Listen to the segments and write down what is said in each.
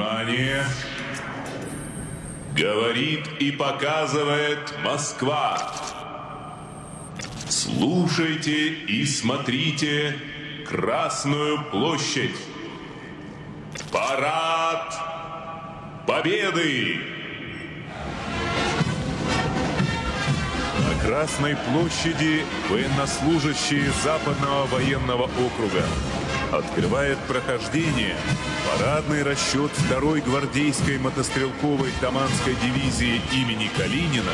Внимание! Говорит и показывает Москва. Слушайте и смотрите Красную площадь. Парад Победы! На Красной площади военнослужащие Западного военного округа открывает прохождение парадный расчет 2-й гвардейской мотострелковой Таманской дивизии имени Калинина,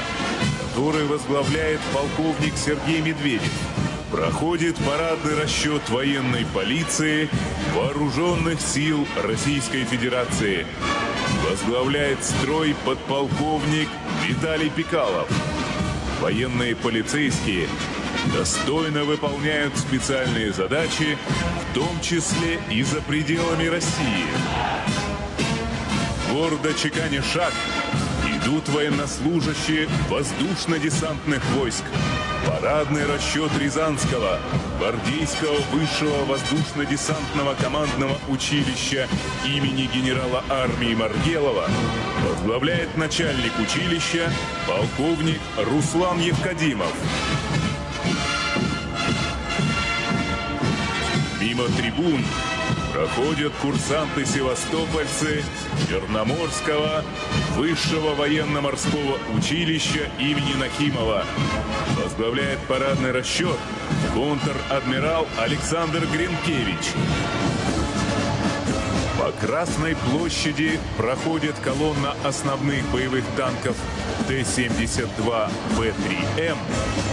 который возглавляет полковник Сергей Медведев. Проходит парадный расчет военной полиции Вооруженных сил Российской Федерации. Возглавляет строй подполковник Виталий Пикалов. Военные полицейские достойно выполняют специальные задачи, в том числе и за пределами России. Гордо чеканя шаг, идут военнослужащие воздушно-десантных войск. Парадный расчет Рязанского, Гвардейского высшего воздушно-десантного командного училища имени генерала армии Маргелова возглавляет начальник училища полковник Руслан Евкадимов. Мимо трибун проходят курсанты-севастопольцы Черноморского высшего военно-морского училища имени Нахимова. Возглавляет парадный расчет контр-адмирал Александр Гринкевич. По Красной площади проходит колонна основных боевых танков Т-72Б3М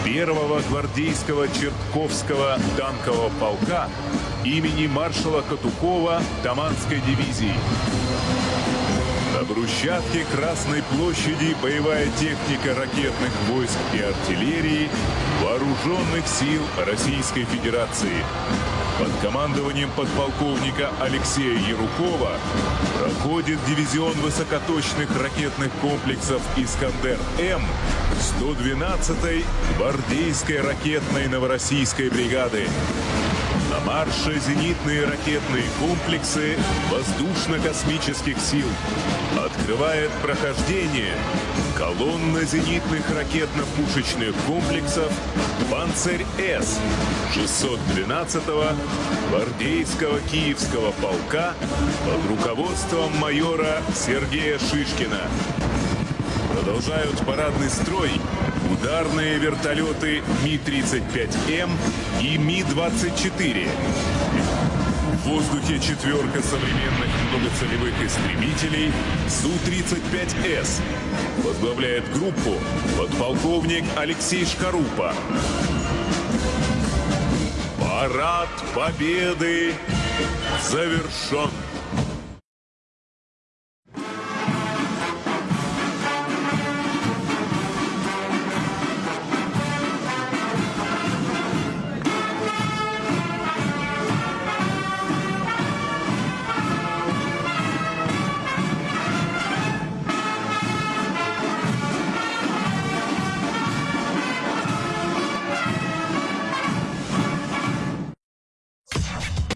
первого гвардейского Чертковского танкового полка имени маршала Катукова Таманской дивизии. На брусчатке Красной площади боевая техника ракетных войск и артиллерии Вооруженных сил Российской Федерации. Под командованием подполковника Алексея Ярукова проходит дивизион высокоточных ракетных комплексов «Искандер-М» 112-й гвардейской ракетной новороссийской бригады. На марше зенитные ракетные комплексы воздушно-космических сил. Открывает прохождение колонна зенитных ракетно-пушечных комплексов «Панцирь-С» 612-го гвардейского Киевского полка под руководством майора Сергея Шишкина. Продолжают парадный строй ударные вертолеты Ми-35М и Ми-24. В воздухе четверка современных многоцелевых истребителей Су-35С. Возглавляет группу подполковник Алексей Шкарупа. Парад Победы завершен.